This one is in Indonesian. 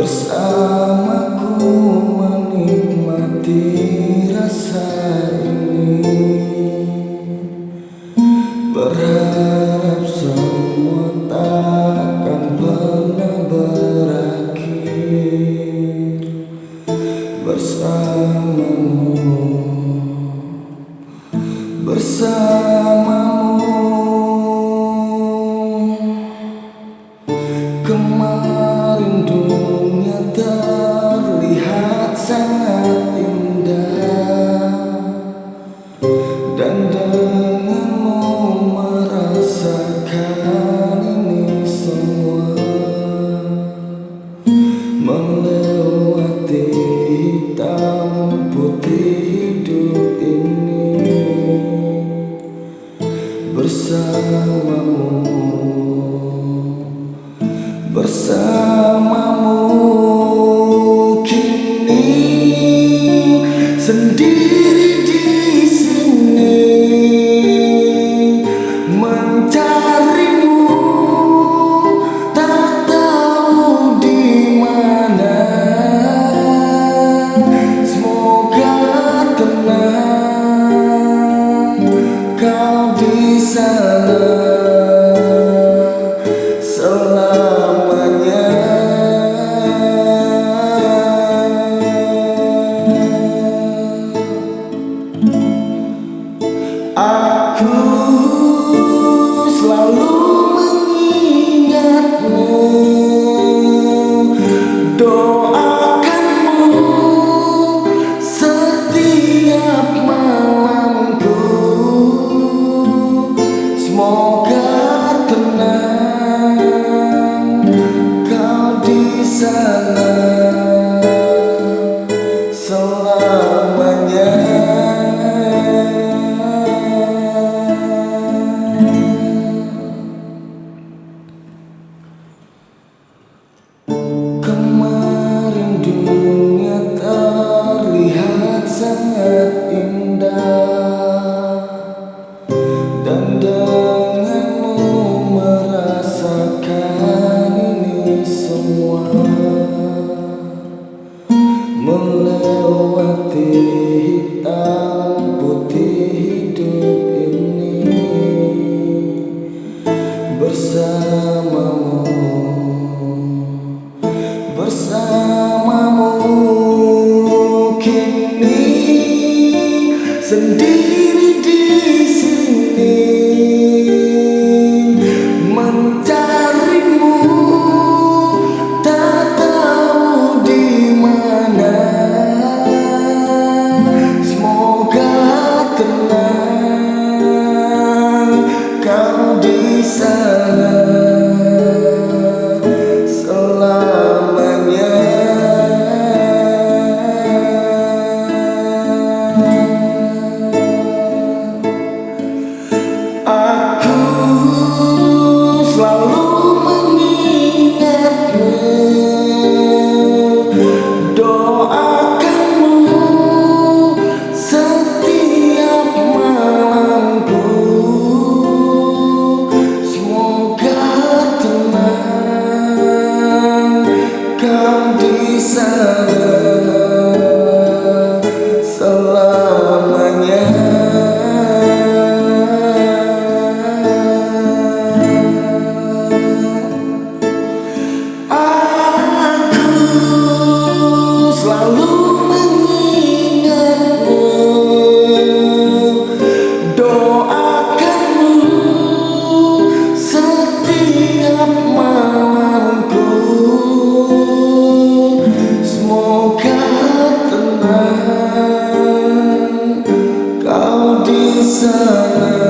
bersamaku menikmati rasa ini. Berharap semua takkan pernah berakhir Bersamamu Bersamamu. Oh. sendiri di sini mencarimu tak tahu di mana. Semoga tenang kau di sana. 我。Santa.